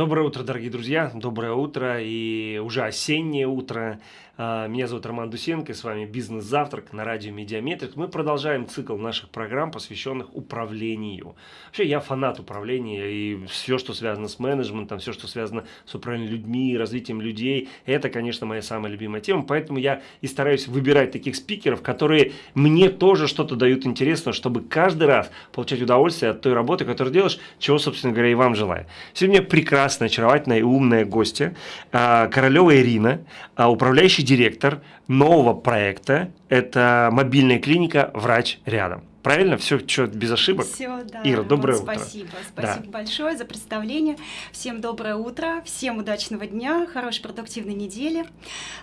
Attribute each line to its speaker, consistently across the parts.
Speaker 1: Доброе утро, дорогие друзья, доброе утро и уже осеннее утро. А, меня зовут Роман Дусенко, с вами «Бизнес-завтрак» на радио «Медиаметрик». Мы продолжаем цикл наших программ, посвященных управлению. Вообще, я фанат управления, и все, что связано с менеджментом, все, что связано с управлением людьми, развитием людей, это, конечно, моя самая любимая тема. Поэтому я и стараюсь выбирать таких спикеров, которые мне тоже что-то дают интересно, чтобы каждый раз получать удовольствие от той работы, которую делаешь, чего, собственно говоря, и вам желаю. Сегодня прекрасная, очаровательная и умная гостья, а, Королева Ирина, а, управляющий директор нового проекта. Это мобильная клиника «Врач рядом». Правильно? Все что без ошибок?
Speaker 2: Все, да.
Speaker 1: Ира, доброе
Speaker 2: вот,
Speaker 1: утро.
Speaker 2: Спасибо. Спасибо да. большое за представление. Всем доброе утро, всем удачного дня, хорошей продуктивной недели.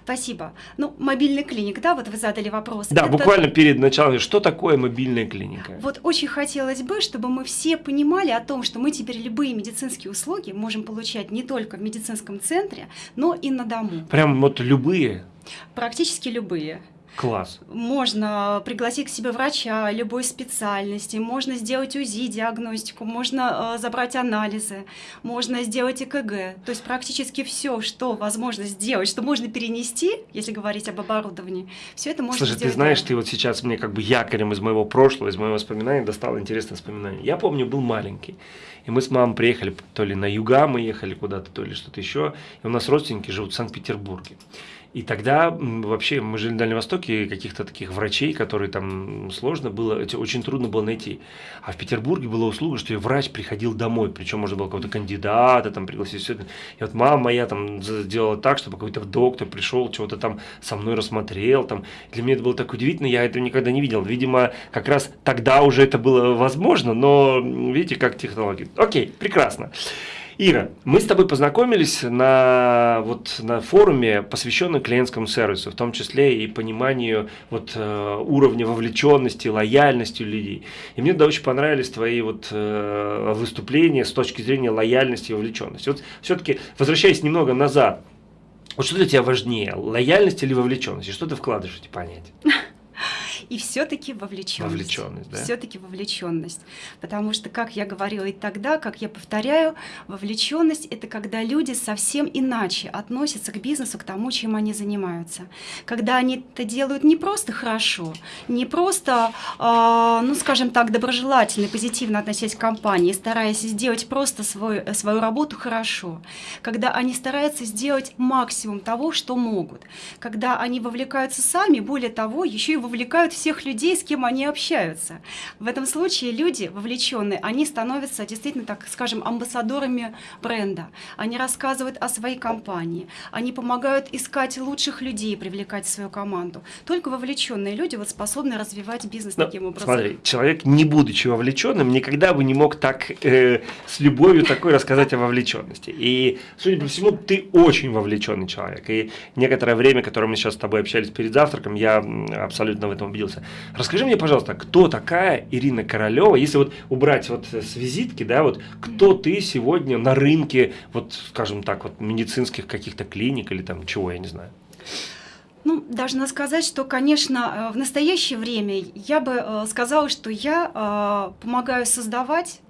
Speaker 2: Спасибо. Ну, мобильная клиника, да, вот вы задали вопрос.
Speaker 1: Да, Это... буквально перед началом, что такое мобильная клиника?
Speaker 2: Вот очень хотелось бы, чтобы мы все понимали о том, что мы теперь любые медицинские услуги можем получать не только в медицинском центре, но и на дому.
Speaker 1: Прям вот любые?
Speaker 2: Практически любые.
Speaker 1: Класс.
Speaker 2: Можно пригласить к себе врача любой специальности, можно сделать УЗИ, диагностику, можно э, забрать анализы, можно сделать ЭКГ. То есть практически все, что возможно сделать, что можно перенести, если говорить об оборудовании, все это можно
Speaker 1: Слушай,
Speaker 2: сделать.
Speaker 1: ты знаешь, ты вот сейчас мне как бы якорем из моего прошлого, из моего воспоминания достал интересное воспоминание. Я помню, был маленький. И мы с мамой приехали, то ли на юга мы ехали куда-то, то ли что-то еще. И у нас родственники живут в Санкт-Петербурге. И тогда вообще мы жили на Дальнем Востоке, каких-то таких врачей, которые там сложно было, очень трудно было найти. А в Петербурге была услуга, что врач приходил домой, причем можно было какого-то кандидата там пригласить. Все это. И вот мама моя там сделала так, чтобы какой-то доктор пришел, чего-то там со мной рассмотрел. Там. Для меня это было так удивительно, я этого никогда не видел. Видимо, как раз тогда уже это было возможно, но видите, как технологии. Окей, прекрасно. Ира, мы с тобой познакомились на, вот, на форуме, посвященном клиентскому сервису, в том числе и пониманию вот, э, уровня вовлеченности, лояльности людей. И мне да, очень понравились твои вот, э, выступления с точки зрения лояльности и вовлеченности. Вот все-таки, возвращаясь немного назад, вот что для тебя важнее, лояльность или вовлеченность? И что ты вкладываешь в эти понятия?
Speaker 2: и все-таки вовлеченность.
Speaker 1: Вовлеченность, да?
Speaker 2: Все-таки вовлеченность. Потому что, как я говорила и тогда, как я повторяю, вовлеченность это когда люди совсем иначе относятся к бизнесу, к тому, чем они занимаются. Когда они это делают не просто хорошо, не просто, э, ну, скажем так, доброжелательно, позитивно относясь к компании, стараясь сделать просто свой, свою работу хорошо. Когда они стараются сделать максимум того, что могут. Когда они вовлекаются сами, более того, еще и вовлекают всех людей, с кем они общаются. В этом случае люди вовлеченные, они становятся действительно, так скажем, амбассадорами бренда. Они рассказывают о своей компании, они помогают искать лучших людей, привлекать в свою команду. Только вовлеченные люди вот способны развивать бизнес
Speaker 1: Но,
Speaker 2: таким образом.
Speaker 1: Смотри, человек, не будучи вовлеченным, никогда бы не мог так э, с любовью такой рассказать о вовлеченности. И, судя по всему, ты очень вовлеченный человек. И некоторое время, которое мы сейчас с тобой общались перед завтраком, я абсолютно в этом убедился появился. Расскажи мне, пожалуйста, кто такая Ирина Королева, если вот убрать вот с визитки, да, вот кто ты сегодня на рынке, вот, скажем так, вот медицинских каких-то клиник или там чего, я не знаю.
Speaker 2: Ну, должна сказать, что, конечно, э, в настоящее время я бы э, сказала, что я э, помогаю создавать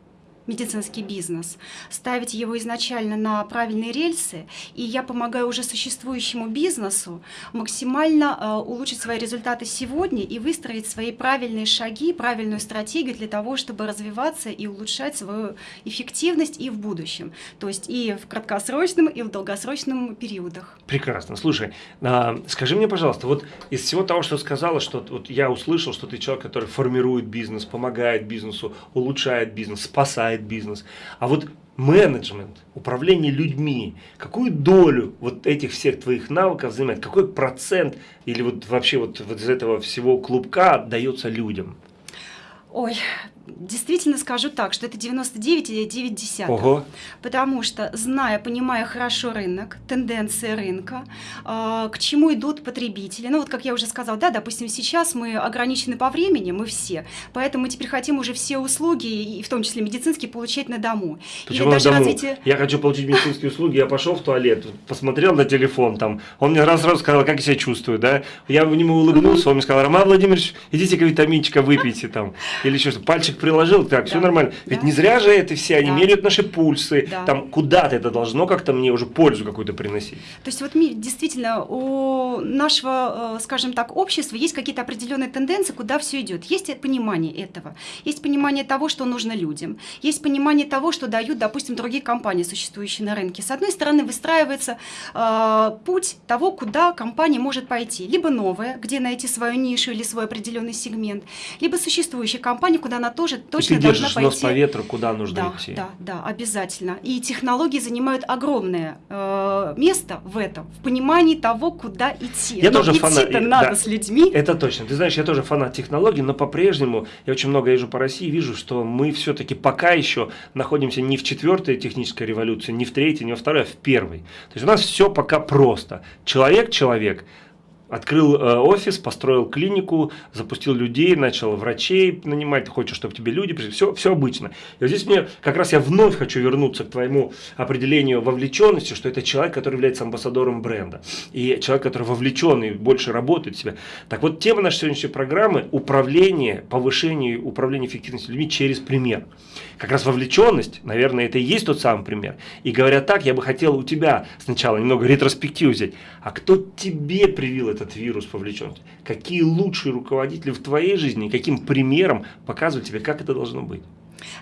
Speaker 2: медицинский бизнес, ставить его изначально на правильные рельсы, и я помогаю уже существующему бизнесу максимально э, улучшить свои результаты сегодня и выстроить свои правильные шаги, правильную стратегию для того, чтобы развиваться и улучшать свою эффективность и в будущем, то есть и в краткосрочном, и в долгосрочном периодах.
Speaker 1: Прекрасно. Слушай, а, скажи мне, пожалуйста, вот из всего того, что сказала, что вот я услышал, что ты человек, который формирует бизнес, помогает бизнесу, улучшает бизнес, спасает развивает бизнес. А вот менеджмент, управление людьми, какую долю вот этих всех твоих навыков занимает, какой процент или вот вообще вот, вот из этого всего клубка отдается людям?
Speaker 2: Ой, действительно скажу так, что это 99,9.
Speaker 1: Ого.
Speaker 2: Потому что, зная, понимая хорошо рынок, тенденции рынка, э, к чему идут потребители. Ну вот, как я уже сказала, да, допустим, сейчас мы ограничены по времени, мы все, поэтому мы теперь хотим уже все услуги, и в том числе медицинские, получать на дому.
Speaker 1: Почему на дому? Развитие... Я хочу получить медицинские услуги, я пошел в туалет, посмотрел на телефон, там, он мне раз сразу сказал, как я себя чувствую, да, я в нему улыбнулся, он мне сказал, Роман Владимирович, идите-ка витаминчика выпейте там, или что-то, пальчик приложил, так, да. все нормально. Ведь да. не зря же это все, они да. меряют наши пульсы, да. там куда-то это должно как-то мне уже пользу какую-то приносить.
Speaker 2: То есть вот действительно у нашего, э, скажем так, общества есть какие-то определенные тенденции, куда все идет. Есть понимание этого, есть понимание того, что нужно людям, есть понимание того, что дают, допустим, другие компании, существующие на рынке. С одной стороны, выстраивается э, путь того, куда компания может пойти. Либо новая, где найти свою нишу или свой определенный сегмент, либо существующая компания, куда она тоже точно
Speaker 1: и ты
Speaker 2: должна пойти.
Speaker 1: нос по ветру, куда нужно
Speaker 2: да,
Speaker 1: идти.
Speaker 2: Да, да, обязательно. И технологии занимают огромное э, место в этом, в понимании того, куда идти.
Speaker 1: Я но тоже фанат.
Speaker 2: надо да, с людьми.
Speaker 1: Это точно. Ты знаешь, я тоже фанат технологий, но по-прежнему я очень много езжу по России, вижу, что мы все-таки пока еще находимся не в четвертой технической революции, не в третьей, не во второй, а в первой. То есть у нас все пока просто. Человек, человек, Открыл э, офис, построил клинику, запустил людей, начал врачей нанимать, хочешь, чтобы тебе люди пришли, все, все обычно. И вот здесь мне как раз я вновь хочу вернуться к твоему определению вовлеченности, что это человек, который является амбассадором бренда. И человек, который вовлечен и больше работает в себя. Так вот, тема нашей сегодняшней программы – управление, повышение управления эффективностью людьми через пример. Как раз вовлеченность, наверное, это и есть тот самый пример. И говоря так, я бы хотел у тебя сначала немного ретроспективу взять. А кто тебе привил этот вирус вовлеченности? Какие лучшие руководители в твоей жизни, каким примером показывают тебе, как это должно быть?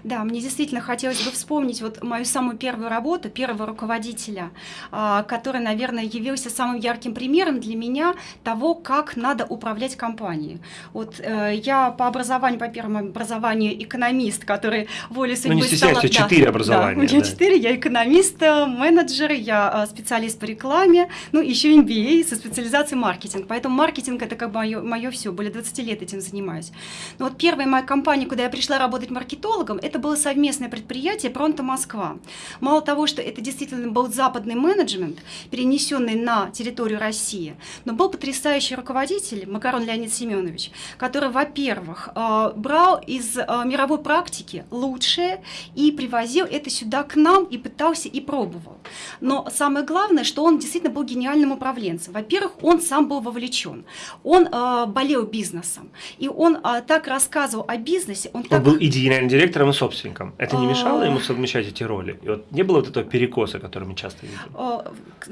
Speaker 2: Да, мне действительно хотелось бы вспомнить вот мою самую первую работу, первого руководителя, а, который, наверное, явился самым ярким примером для меня того, как надо управлять компанией. Вот э, я по образованию, по первому образованию экономист, который волей судьбы
Speaker 1: ну, не стала...
Speaker 2: Да,
Speaker 1: четыре образования.
Speaker 2: Да, у меня да. четыре, я экономист, э, менеджер, я э, специалист по рекламе, ну, еще MBA со специализацией маркетинг. Поэтому маркетинг это как бы мое, мое все, более 20 лет этим занимаюсь. Но вот первая моя компания, куда я пришла работать маркетологом, маркетологом, это было совместное предприятие «Пронто Москва». Мало того, что это действительно был западный менеджмент, перенесенный на территорию России, но был потрясающий руководитель Макарон Леонид Семенович, который, во-первых, э, брал из э, мировой практики лучшее и привозил это сюда к нам и пытался и пробовал. Но самое главное, что он действительно был гениальным управленцем. Во-первых, он сам был вовлечен, он э, болел бизнесом, и он так рассказывал о бизнесе.
Speaker 1: Он,
Speaker 2: он так...
Speaker 1: был и генеральным директором, и собственником. Это не мешало ему совмещать эти роли? И вот не было вот этого перекоса, который мы часто видим?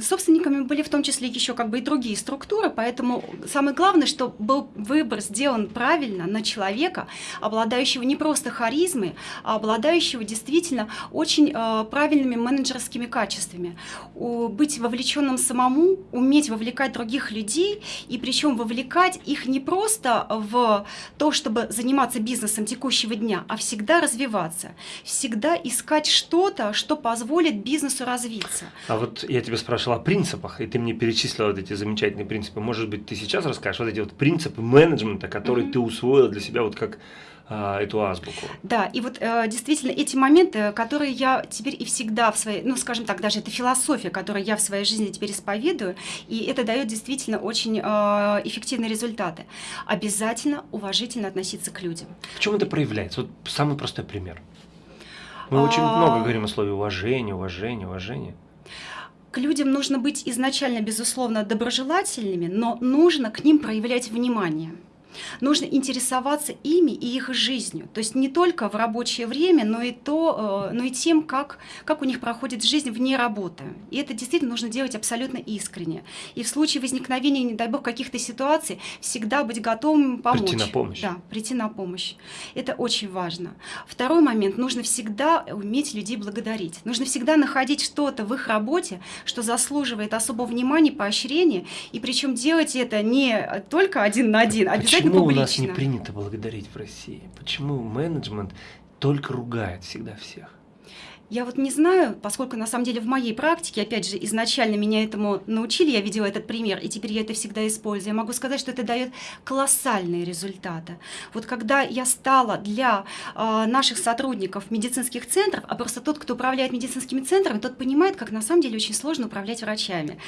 Speaker 2: Собственниками были в том числе еще как бы и другие структуры, поэтому самое главное, что был выбор сделан правильно на человека, обладающего не просто харизмой, а обладающего действительно очень э, правильными менеджерскими качествами. Быть вовлеченным самому, уметь вовлекать других людей, и причем вовлекать их не просто в то, чтобы заниматься бизнесом текущего дня, а всегда развиваться, всегда искать что-то, что позволит бизнесу развиться.
Speaker 1: А вот я тебя спрашивала о принципах, и ты мне перечислила вот эти замечательные принципы. Может быть, ты сейчас расскажешь вот эти вот принципы менеджмента, которые mm -hmm. ты усвоила для себя вот как эту азбуку.
Speaker 2: Да, и вот э, действительно эти моменты, которые я теперь и всегда в своей, ну скажем так, даже это философия, которую я в своей жизни теперь исповедую, и это дает действительно очень э, эффективные результаты. Обязательно уважительно относиться к людям.
Speaker 1: В чем это проявляется? Вот самый простой пример. Мы а... очень много говорим о слове уважение, уважение, уважение.
Speaker 2: К людям нужно быть изначально, безусловно, доброжелательными, но нужно к ним проявлять внимание. Нужно интересоваться ими и их жизнью. То есть не только в рабочее время, но и, то, э, но и тем, как, как у них проходит жизнь вне работы. И это действительно нужно делать абсолютно искренне. И в случае возникновения, не дай бог, каких-то ситуаций, всегда быть готовым помочь.
Speaker 1: Прийти на помощь.
Speaker 2: Да, прийти на помощь. Это очень важно. Второй момент. Нужно всегда уметь людей благодарить. Нужно всегда находить что-то в их работе, что заслуживает особого внимания, поощрения. И причем делать это не только один на один, а обязательно
Speaker 1: Почему у нас не принято благодарить в России? Почему менеджмент только ругает всегда всех?
Speaker 2: Я вот не знаю, поскольку на самом деле в моей практике, опять же, изначально меня этому научили, я видела этот пример, и теперь я это всегда использую. Я могу сказать, что это дает колоссальные результаты. Вот когда я стала для э, наших сотрудников медицинских центров, а просто тот, кто управляет медицинскими центрами, тот понимает, как на самом деле очень сложно управлять врачами.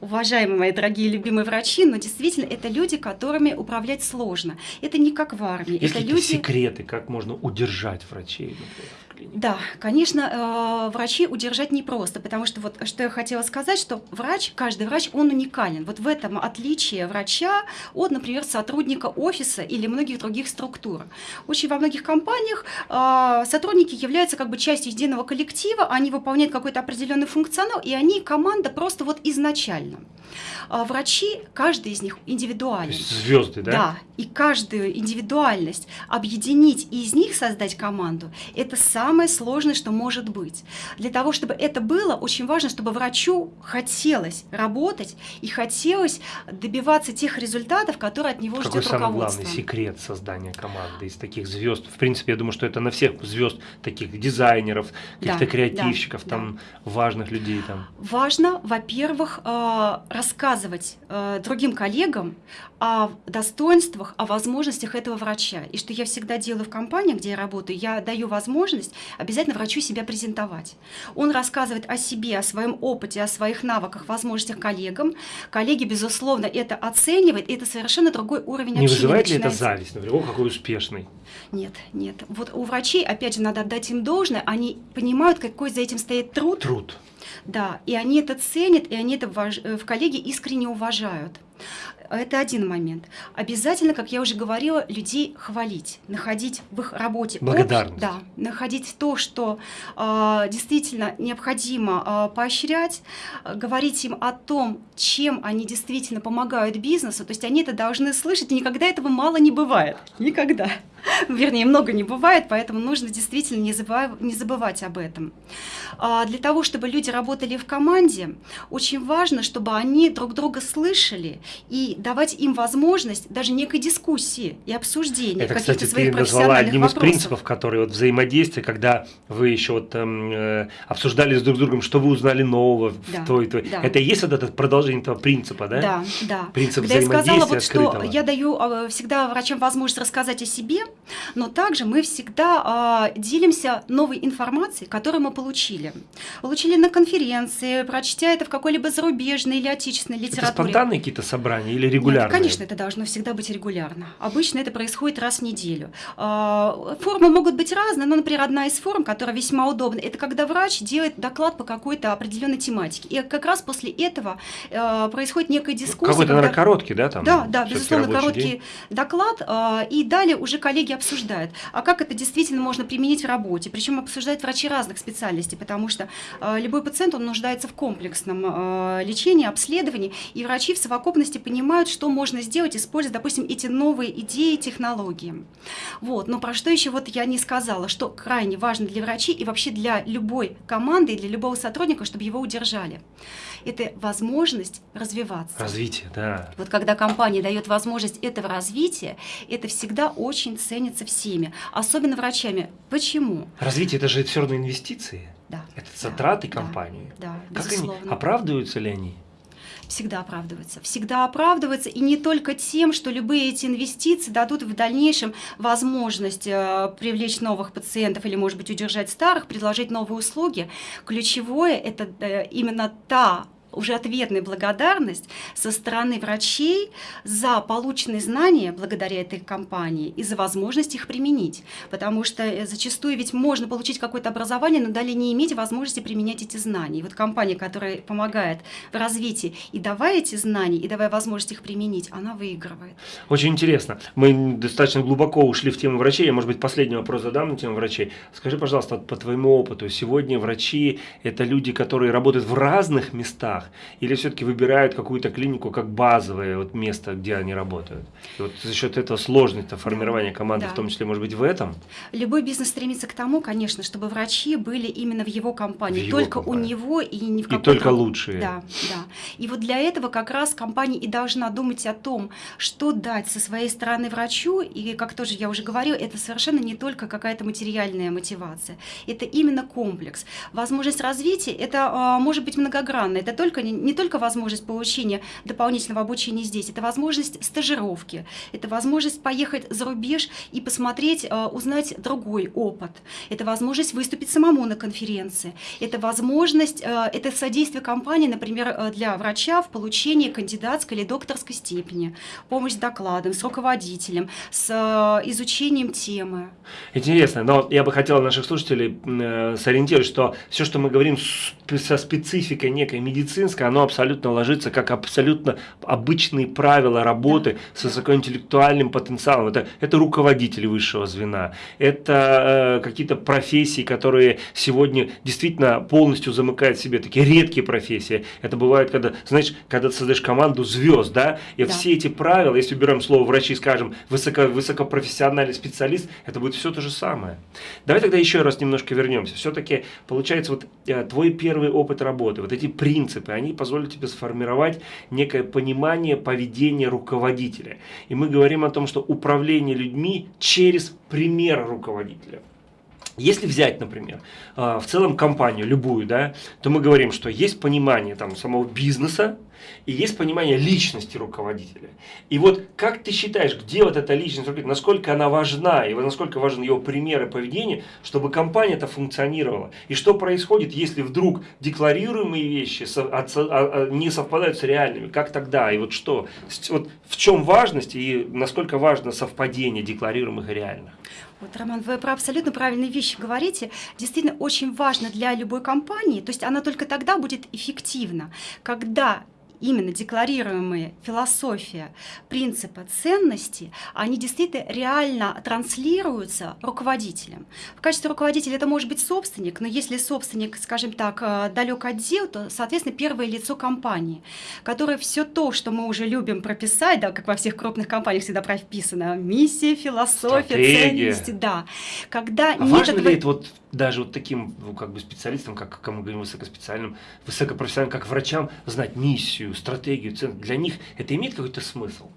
Speaker 2: Уважаемые мои дорогие любимые врачи, но действительно это люди, которыми управлять сложно. Это не как в армии.
Speaker 1: Есть
Speaker 2: это
Speaker 1: люди... секреты, как можно удержать врачей, например? Степени.
Speaker 2: Да, конечно, э, врачи удержать непросто, потому что вот что я хотела сказать, что врач, каждый врач, он уникален. Вот в этом отличие врача от, например, сотрудника офиса или многих других структур. Очень во многих компаниях э, сотрудники являются как бы частью единого коллектива, они выполняют какой-то определенный функционал, и они команда просто вот изначально. А врачи, каждый из них индивидуален.
Speaker 1: Звезды, да?
Speaker 2: Да, и каждую индивидуальность объединить и из них создать команду, это самое сложное, что может быть. Для того, чтобы это было, очень важно, чтобы врачу хотелось работать и хотелось добиваться тех результатов, которые от него
Speaker 1: Какой
Speaker 2: ждет
Speaker 1: самый
Speaker 2: руководство.
Speaker 1: главный секрет создания команды из таких звезд? В принципе, я думаю, что это на всех звезд, таких дизайнеров, каких-то
Speaker 2: Да,
Speaker 1: креативщиков,
Speaker 2: да,
Speaker 1: там важных людей там.
Speaker 2: Важно, во-первых, э, рассказывать э, другим коллегам о достоинствах, о возможностях этого врача. И что я всегда делаю в компании, где я работаю, я даю возможность обязательно врачу себя презентовать. Он рассказывает о себе, о своем опыте, о своих навыках, возможностях коллегам. Коллеги, безусловно, это оценивают, и это совершенно другой уровень
Speaker 1: Не вызывает ли это зависть? Например, о, какой успешный.
Speaker 2: Нет, нет. Вот у врачей, опять же, надо отдать им должное, они понимают, какой за этим стоит труд,
Speaker 1: Труд.
Speaker 2: да, и они это ценят, и они это э, в коллеге искренне уважают. Это один момент. Обязательно, как я уже говорила, людей хвалить, находить в их работе общ-
Speaker 1: Благодарность.
Speaker 2: да, находить то, что а, действительно необходимо а, поощрять, а, говорить им о том, чем они действительно помогают бизнесу. То есть они это должны слышать, и никогда этого мало не бывает. Никогда. Вернее, много не бывает, поэтому нужно действительно не забывать, не забывать об этом. А, Для того, чтобы люди работали в команде, очень важно, чтобы они друг друга слышали и давать им возможность даже некой дискуссии и обсуждения
Speaker 1: Это, кстати,
Speaker 2: своих
Speaker 1: ты назвала одним из
Speaker 2: вопросов.
Speaker 1: принципов, которые вот взаимодействие, когда вы еще вот эм, э, обсуждали с друг другом, что вы узнали нового
Speaker 2: Да,
Speaker 1: в той, той.
Speaker 2: да.
Speaker 1: Это и есть вот это продолжение этого принципа, да?
Speaker 2: Да, да.
Speaker 1: Принцип
Speaker 2: Когда я сказала,
Speaker 1: взаимодействия
Speaker 2: вот, что я даю а, всегда врачам возможность рассказать о себе, но также мы всегда а, делимся новой информацией, которую мы получили. Получили на конференции, прочтя это в какой-либо зарубежной или отечественной
Speaker 1: Это
Speaker 2: литературе.
Speaker 1: спонтанные какие-то собрания или
Speaker 2: Нет,
Speaker 1: регулярные?
Speaker 2: конечно, это должно всегда быть регулярно. Обычно это происходит раз в неделю. А, Формы могут быть разные, но, например, одна из форм, которая весьма удобна, это когда врач делает доклад по какой-то определенной тематике. И как раз после этого э, происходит некая дискуссия.
Speaker 1: Какой-то,
Speaker 2: когда-
Speaker 1: наверное, короткий, да? Там,
Speaker 2: да, да, безусловно, короткий
Speaker 1: день?
Speaker 2: доклад, а, и далее уже коллеги обсуждают, а как это действительно можно применить в работе. Причем обсуждают врачи разных специальностей, потому что а, любой пациент, он нуждается в комплексном а, лечении, обследовании, и врачи в совокупности понимают, что можно сделать, используя, допустим, эти новые идеи, технологии. Вот. Но про что еще вот я не сказала, что крайне важно для врачей и вообще для любой команды и для любого сотрудника, чтобы его удержали. Это возможность развиваться.
Speaker 1: Развитие, да.
Speaker 2: Вот когда компания дает возможность этого развития, это всегда очень ценится всеми, особенно врачами. Почему?
Speaker 1: Развитие это же все равно инвестиции.
Speaker 2: Да.
Speaker 1: Это
Speaker 2: да,
Speaker 1: затраты
Speaker 2: да,
Speaker 1: компании.
Speaker 2: Да,
Speaker 1: Как
Speaker 2: безусловно.
Speaker 1: они оправдываются ли они?
Speaker 2: Всегда оправдывается. Всегда оправдывается. И не только тем, что любые эти инвестиции дадут в дальнейшем возможность э, привлечь новых пациентов или, может быть, удержать старых, предложить новые услуги. Ключевое – это э, именно та уже ответная благодарность со стороны врачей за полученные знания благодаря этой компании и за возможность их применить. Потому что э, зачастую ведь можно получить какое-то образование, но далее не иметь возможности применять эти знания. И вот компания, которая помогает в развитии и давая эти знания, и давая возможность их применить, она выигрывает.
Speaker 1: Очень интересно. Мы достаточно глубоко ушли в тему врачей. Я, может быть, последний вопрос задам на тему врачей. Скажи, пожалуйста, по твоему опыту, сегодня врачи – это люди, которые работают в разных местах или все-таки выбирают какую-то клинику как базовое вот место, где они работают? И вот за счет этого сложность формирования команды,
Speaker 2: Да.
Speaker 1: в том числе, может быть, в этом?
Speaker 2: Любой бизнес стремится к тому, конечно, чтобы врачи были именно в его компании,
Speaker 1: В его
Speaker 2: только
Speaker 1: компании.
Speaker 2: у него и не в
Speaker 1: И
Speaker 2: какой-то...
Speaker 1: только лучшие.
Speaker 2: Да, да. И вот для этого как раз компания и должна думать о том, что дать со своей стороны врачу, и, как тоже я уже говорила, это совершенно не только какая-то материальная мотивация, это именно комплекс. Возможность развития, это а, может быть многогранно, это только только, не, не только возможность получения дополнительного обучения здесь, это возможность стажировки, это возможность поехать за рубеж и посмотреть, э, узнать другой опыт, это возможность выступить самому на конференции, это возможность, э, это содействие компании, например, э, для врача в получении кандидатской или докторской степени, помощь с докладом, с руководителем, с изучением темы.
Speaker 1: Интересно, но я бы хотел наших слушателей сориентировать, что все, что мы говорим со спецификой некой медицинской, оно абсолютно ложится как абсолютно обычные правила работы с высокоинтеллектуальным потенциалом. Это, это руководители высшего звена, это э, какие-то профессии, которые сегодня действительно полностью замыкают в себе, такие редкие профессии. Это бывает, когда, знаешь, когда ты создаешь команду звезд, да, и да. все эти правила, если уберем слово врачи, скажем, высоко, высокопрофессиональный специалист, это будет все то же самое. Давай тогда еще раз немножко вернемся. Все-таки, получается, вот э, твой первый опыт работы, вот эти принципы, они позволят тебе сформировать некое понимание поведения руководителя. И мы говорим о том, что управление людьми через пример руководителя. Если взять, например, э, в целом компанию, любую, да, то мы говорим, что есть понимание там, самого бизнеса, и есть понимание личности руководителя. И вот как ты считаешь, где вот эта личность руководителя, насколько она важна, и насколько важен его пример и поведение, чтобы компания-то функционировала? И что происходит, если вдруг декларируемые вещи а, а, не совпадают с реальными? Как тогда? И вот что? Вот в чем важность и насколько важно совпадение декларируемых и реальных?
Speaker 2: Вот, Роман, вы про абсолютно правильные вещи говорите. Действительно, очень важно для любой компании, то есть она только тогда будет эффективна, когда именно декларируемые философия, принципы, ценности, они действительно реально транслируются руководителем. В качестве руководителя это может быть собственник, но если собственник, скажем так, э, далек от дел, то, соответственно, первое лицо компании, которое все то, что мы уже любим прописать, да, как во всех крупных компаниях всегда прописано, миссия, философия, Стратегия. ценности, да. Когда
Speaker 1: а нет важно этого... ли это вот даже вот таким ну, как бы специалистам, как, мы говорим, высокоспециальным, высокопрофессиональным, как врачам, знать миссию, стратегию, цену. Для них это имеет какой-то смысл?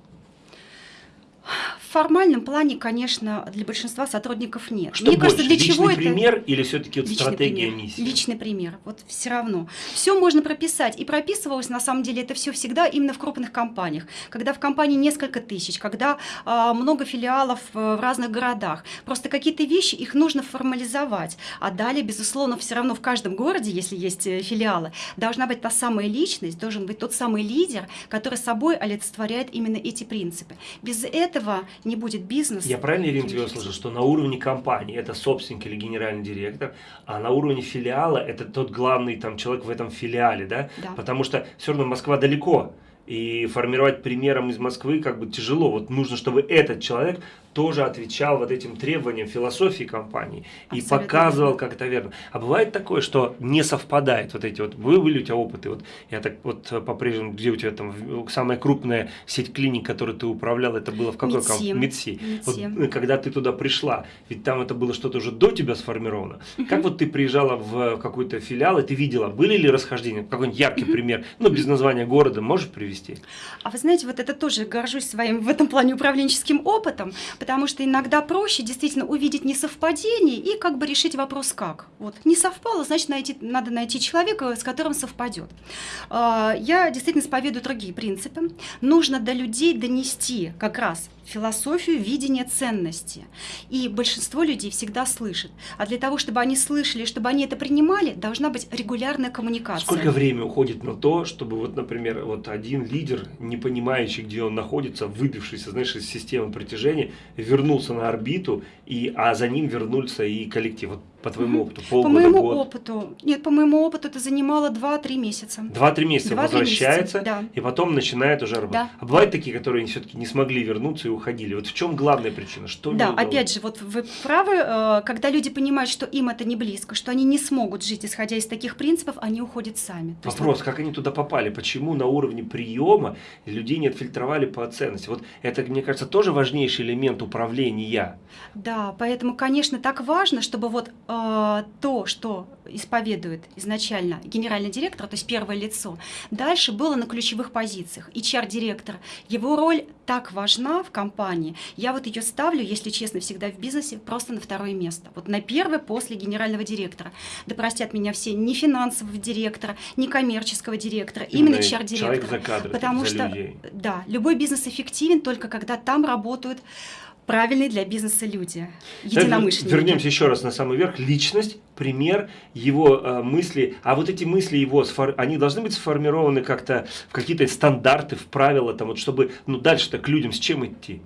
Speaker 2: Формальном плане, конечно, для большинства сотрудников нет.
Speaker 1: Что Мне больше, кажется, для чего это пример или все-таки вот стратегия
Speaker 2: пример,
Speaker 1: миссии?
Speaker 2: Личный пример. Вот все равно. Все можно прописать. И прописывалось, на самом деле, это все всегда именно в крупных компаниях. Когда в компании несколько тысяч, когда а, много филиалов в разных городах. Просто какие-то вещи, их нужно формализовать. А далее, безусловно, все равно в каждом городе, если есть э, филиалы, должна быть та самая личность, должен быть тот самый лидер, который собой олицетворяет именно эти принципы. Без этого не будет бизнеса.
Speaker 1: Я правильно, Ирина, тебя услышал, что на уровне компании это собственник или генеральный директор, а на уровне филиала это тот главный там человек в этом филиале, да?
Speaker 2: да.
Speaker 1: Потому что все равно Москва далеко. И формировать примером из Москвы как бы тяжело. Вот нужно, чтобы этот человек тоже отвечал вот этим требованиям философии компании и показывал, как это верно. А бывает такое, что не совпадает вот эти вот, вы были у тебя опыты, вот я так вот по-прежнему, где у тебя там самая крупная сеть клиник, которую ты управлял, это было в какой компании? Медси. Вот, э, когда ты туда пришла, ведь там это было что-то уже до тебя сформировано. Угу. Как вот ты приезжала в какой-то филиал, и ты видела, были ли расхождения? Какой-нибудь яркий угу. пример, ну без названия города, можешь привести?
Speaker 2: А вы знаете, вот это тоже горжусь своим в этом плане управленческим опытом, потому что иногда проще действительно увидеть несовпадение и как бы решить вопрос как. Вот не совпало, значит найти, надо найти человека, с которым совпадет. А, я действительно исповедую другие принципы. Нужно до людей донести как раз философию видения ценности. И большинство людей всегда слышит. А для того, чтобы они слышали, чтобы они это принимали, должна быть регулярная коммуникация.
Speaker 1: Сколько времени уходит на то, чтобы, вот, например, вот один лидер, не понимающий, где он находится, выбившийся, знаешь, из системы притяжения, вернулся на орбиту, и, а за ним вернулся и коллектив. Вот по твоему опыту?
Speaker 2: Полгода, по моему год? опыту. Нет, по моему опыту это занимало 2-3 месяца.
Speaker 1: 2-3 месяца 2 возвращается, месяца, да. и потом начинает уже работать. Да. А бывают такие, которые все-таки не смогли вернуться и уходили. Вот в чем главная причина? Что
Speaker 2: да, опять же, вот вы правы, э, когда люди понимают, что им это не близко, что они не смогут жить, исходя из таких принципов, они уходят сами.
Speaker 1: То Вопрос, есть, как они туда попали? Почему на уровне приема людей не отфильтровали по ценности? Вот это, мне кажется, тоже важнейший элемент управления.
Speaker 2: Да, поэтому, конечно, так важно, чтобы вот э, то, что исповедует изначально генеральный директор, то есть первое лицо, дальше было на ключевых позициях. HR-директор, его роль так важна в компании, я вот ее ставлю, если честно, всегда в бизнесе просто на второе место. Вот на первое после генерального директора. Да простят меня все, не финансового директора, не коммерческого директора, именно, именно HR-директора. Потому что, людей. да, любой бизнес эффективен только когда там работают правильные для бизнеса люди, единомышленники.
Speaker 1: Вернемся еще раз на самый верх. Личность, пример, его э, мысли. А вот эти мысли его, они должны быть сформированы как-то в какие-то стандарты, в правила, там, вот, чтобы ну, дальше-то к людям с чем идти?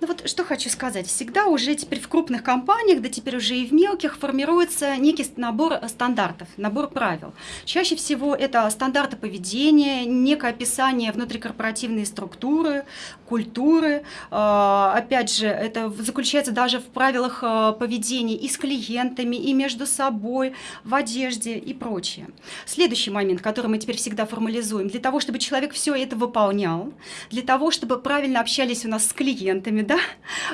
Speaker 2: Ну вот что хочу сказать. Всегда уже теперь в крупных компаниях, да теперь уже и в мелких, формируется некий набор стандартов, набор правил. Чаще всего это стандарты поведения, некое описание внутрикорпоративной структуры, культуры. А, опять же, это заключается даже в правилах а, поведения и с клиентами, и между собой, в одежде и прочее. Следующий момент, который мы теперь всегда формализуем. Для того, чтобы человек все это выполнял, для того, чтобы правильно общались у нас с клиентами, да,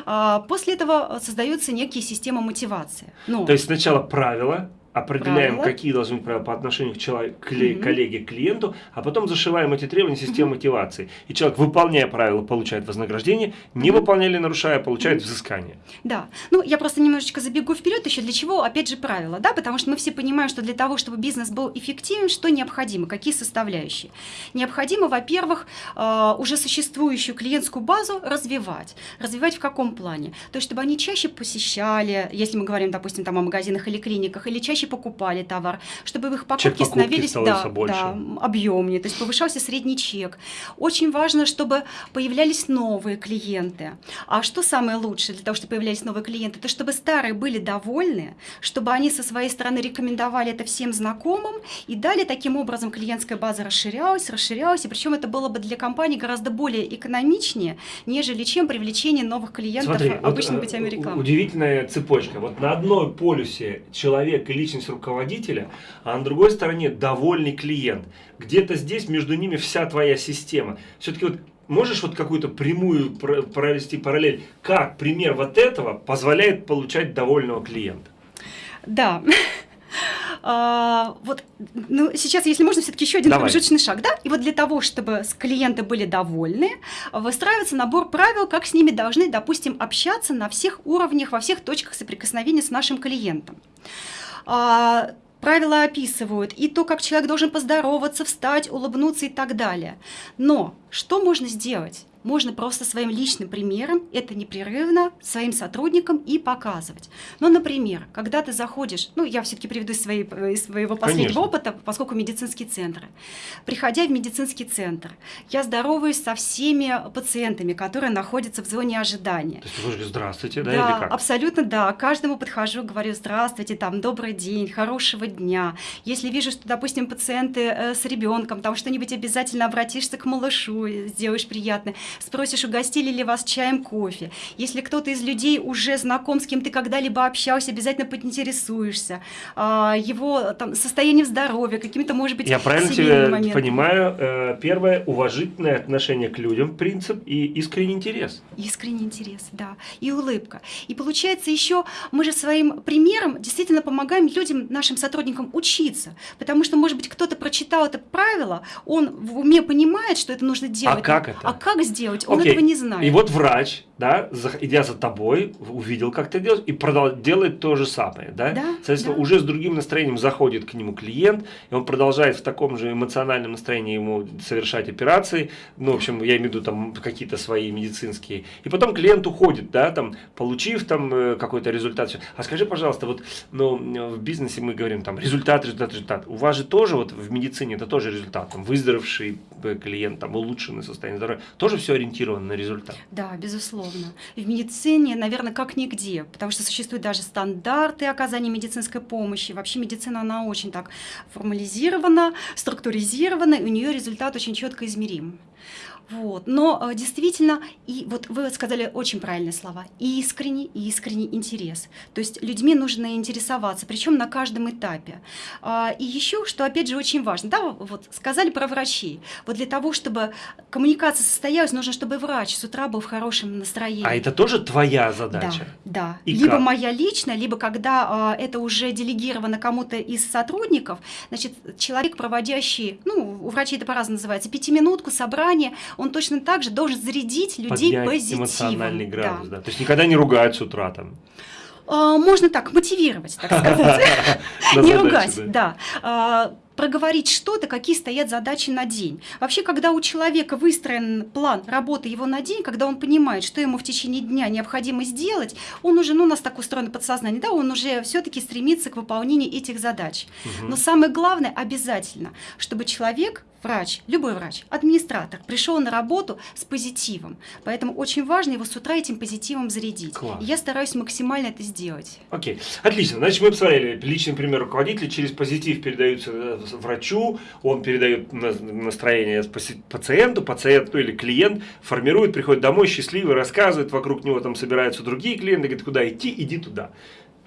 Speaker 2: а, после этого создаются некие системы мотивации.
Speaker 1: Ну, То есть сначала правила, определяем, правила. какие должны быть правила по отношению к, человеку, к угу. коллеге, к клиенту, а потом зашиваем эти требования системы мотивации. И человек, выполняя правила, получает вознаграждение, не угу. выполняя или нарушая, получает угу. взыскание.
Speaker 2: Да. Ну, я просто немножечко забегу вперед еще. Для чего, опять же, правила, да? Потому что мы все понимаем, что для того, чтобы бизнес был эффективен, что необходимо, какие составляющие. Необходимо, во-первых, э, уже существующую клиентскую базу развивать. Развивать в каком плане? То есть, чтобы они чаще посещали, если мы говорим, допустим, там о магазинах или клиниках, или чаще чаще покупали товар, чтобы их покупки становились да, да, объемнее, то есть повышался средний чек. Очень важно, чтобы появлялись новые клиенты. А что самое лучшее для того, чтобы появлялись новые клиенты? Это чтобы старые были довольны, чтобы они со своей стороны рекомендовали это всем знакомым, и далее таким образом клиентская база расширялась, расширялась, и причем это было бы для компании гораздо более экономичнее, нежели чем привлечение новых клиентов
Speaker 1: Смотри,
Speaker 2: обычными
Speaker 1: вот,
Speaker 2: путями рекламы.
Speaker 1: Удивительная цепочка. Вот на одной полюсе человек и личность личность руководителя, а на другой стороне довольный клиент. Где-то здесь между ними вся твоя система. Все-таки вот можешь вот какую-то прямую провести параллель, как пример вот этого позволяет получать довольного клиента?
Speaker 2: Да. А, вот, ну, сейчас, если можно, все-таки еще один Давай. промежуточный шаг, да? И вот для того, чтобы клиенты были довольны, выстраивается набор правил, как с ними должны, допустим, общаться на всех уровнях, во всех точках соприкосновения с нашим клиентом. А, правила описывают и то, как человек должен поздороваться, встать, улыбнуться и так далее. Но что можно сделать? Можно просто своим личным примером это непрерывно своим сотрудникам и показывать. Ну, например, когда ты заходишь, ну, я все-таки приведу из, своей, из своего последнего Конечно. опыта, поскольку медицинские центры. Приходя в медицинский центр, я здороваюсь со всеми пациентами, которые находятся в зоне ожидания. То
Speaker 1: есть вы говорите «здравствуйте», да,
Speaker 2: да или как? абсолютно, да. Каждому подхожу, говорю «здравствуйте», там «добрый день», «хорошего дня». Если вижу, что, допустим, пациенты э, с ребенком, там что-нибудь обязательно обратишься к малышу, сделаешь приятное спросишь, угостили ли вас чаем, кофе. Если кто-то из людей уже знаком, с кем ты когда-либо общался, обязательно поинтересуешься а, его там, состоянием здоровья, какими-то, может быть,
Speaker 1: Я правильно тебя моментами. понимаю? Э, первое, уважительное отношение к людям, принцип и искренний интерес.
Speaker 2: Искренний интерес, да. И улыбка. И получается еще, мы же своим примером действительно помогаем людям, нашим сотрудникам учиться. Потому что, может быть, кто-то прочитал это правило, он в уме понимает, что это нужно делать. А
Speaker 1: как это?
Speaker 2: А как сделать? Делать, он Окей. этого не знает.
Speaker 1: И вот врач, да, идя за тобой, увидел, как ты делаешь, и продал, делает то же самое, да?
Speaker 2: Да.
Speaker 1: Соответственно,
Speaker 2: да.
Speaker 1: уже с другим настроением заходит к нему клиент, и он продолжает в таком же эмоциональном настроении ему совершать операции, ну, в общем, я имею в виду там какие-то свои медицинские, и потом клиент уходит, да, там, получив там э, какой-то результат. А скажи, пожалуйста, вот, ну, в бизнесе мы говорим там результат, результат, результат. У вас же тоже вот в медицине это тоже результат, там, выздоровевший э, клиент, там, улучшенное состояние здоровья, тоже все ориентировано на результат.
Speaker 2: Да, безусловно. В медицине, наверное, как нигде, потому что существуют даже стандарты оказания медицинской помощи. Вообще медицина, она очень так формализирована, структуризирована, и у нее результат очень четко измерим. Вот. Но э, действительно, и вот вы сказали очень правильные слова, искренний, искренний интерес. То есть людьми нужно интересоваться, причем на каждом этапе. А, и еще, что опять же очень важно, да, вот сказали про врачей. Вот для того, чтобы коммуникация состоялась, нужно, чтобы врач с утра был в хорошем настроении.
Speaker 1: А это тоже твоя задача?
Speaker 2: Да, да.
Speaker 1: И
Speaker 2: либо
Speaker 1: как?
Speaker 2: моя личная, либо когда а, это уже делегировано кому-то из сотрудников, значит, человек, проводящий, ну, у врачей это по-разному называется, пятиминутку, собрание, он точно так же должен зарядить людей
Speaker 1: Поднять
Speaker 2: позитивом.
Speaker 1: эмоциональный градус,
Speaker 2: Да.
Speaker 1: да. То есть никогда не ругать с утра там.
Speaker 2: А, Можно так, мотивировать, так сказать. Не ругать,
Speaker 1: да.
Speaker 2: Проговорить что-то, какие стоят задачи на день. Вообще, когда у человека выстроен план работы его на день, когда он понимает, что ему в течение дня необходимо сделать, он уже, ну, у нас так устроено подсознание, да, он уже все-таки стремится к выполнению этих задач.
Speaker 1: Мгм.
Speaker 2: Но самое главное обязательно, чтобы человек, врач, любой врач, администратор, пришел на работу с позитивом. Поэтому очень важно его с утра этим позитивом зарядить.
Speaker 1: Класс.
Speaker 2: И я стараюсь максимально это сделать.
Speaker 1: Окей, отлично. Значит, мы посмотрели личный пример руководителя через позитив передаются э, врачу, он передает на- настроение пациенту, пациент ну, или клиент формирует, приходит домой счастливый, рассказывает, вокруг него там собираются другие клиенты, говорит, куда идти, иди туда.